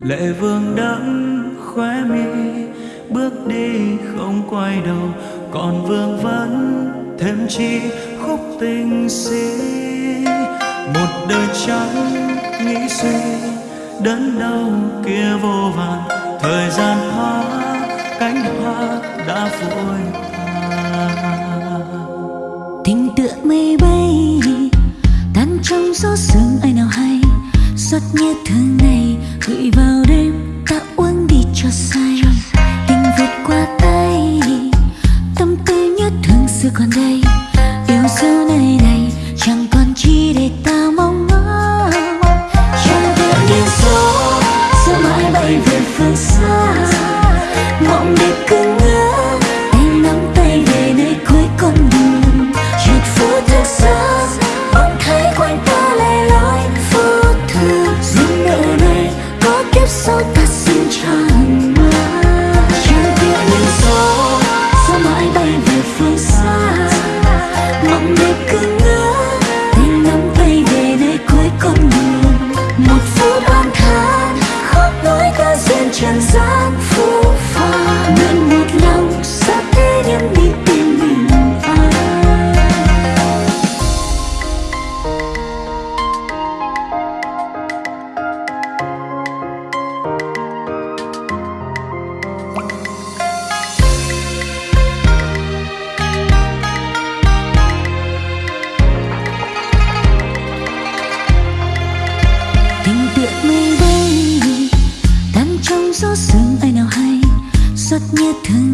lệ vương đẫm khóe mi, bước đi không quay đầu. Còn vương vấn thêm chi khúc tình si một đời trắng nghĩ suy, đớn đau kia vô vàn. Thời gian hóa, cánh hoa đã vội tình tựa mây bay tan trong gió sương ai nào hay. Giọt như thương này còn đây, yêu dấu nơi này, chẳng còn chi để ta mong ngóng chẳng tựa như số sẽ mãi bay về phương xa. Mộng đẹp cứ ngỡ anh nắm tay về nơi cuối con đường. Chuyện phố thật xa bỗng thấy quanh ta lẻ loi. Vô thường Dù nơi này có kiếp sau ta xin chẳng nhẹ thương